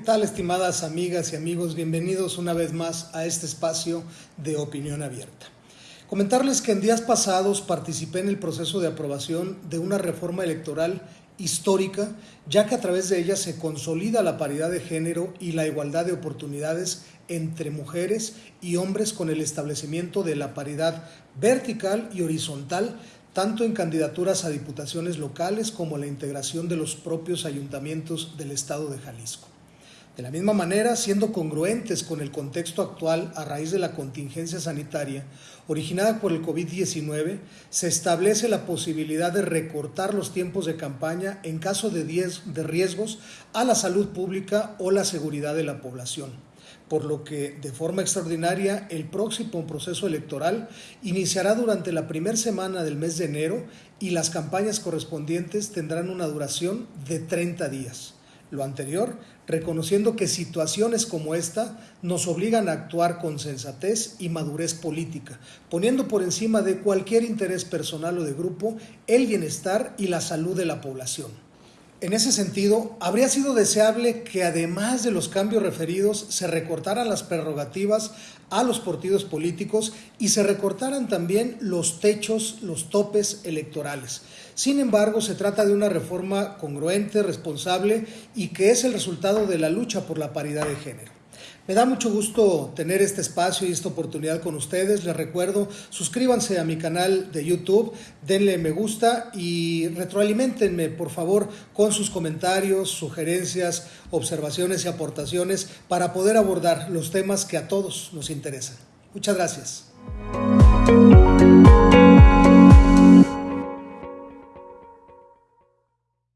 tal, estimadas amigas y amigos? Bienvenidos una vez más a este espacio de opinión abierta. Comentarles que en días pasados participé en el proceso de aprobación de una reforma electoral histórica, ya que a través de ella se consolida la paridad de género y la igualdad de oportunidades entre mujeres y hombres con el establecimiento de la paridad vertical y horizontal tanto en candidaturas a diputaciones locales como la integración de los propios ayuntamientos del estado de Jalisco. De la misma manera, siendo congruentes con el contexto actual a raíz de la contingencia sanitaria originada por el COVID-19, se establece la posibilidad de recortar los tiempos de campaña en caso de, riesgos a la salud pública o la seguridad de la población por lo que de forma extraordinaria el próximo proceso electoral iniciará durante la primera semana del mes de enero y las campañas correspondientes tendrán una duración de 30 días. Lo anterior, reconociendo que situaciones como esta nos obligan a actuar con sensatez y madurez política, poniendo por encima de cualquier interés personal o de grupo el bienestar y la salud de la población. En ese sentido, habría sido deseable que además de los cambios referidos se recortaran las prerrogativas a los partidos políticos y se recortaran también los techos, los topes electorales. Sin embargo, se trata de una reforma congruente, responsable y que es el resultado de la lucha por la paridad de género. Me da mucho gusto tener este espacio y esta oportunidad con ustedes. Les recuerdo, suscríbanse a mi canal de YouTube, denle me gusta y retroalimentenme, por favor, con sus comentarios, sugerencias, observaciones y aportaciones para poder abordar los temas que a todos nos interesan. Muchas gracias.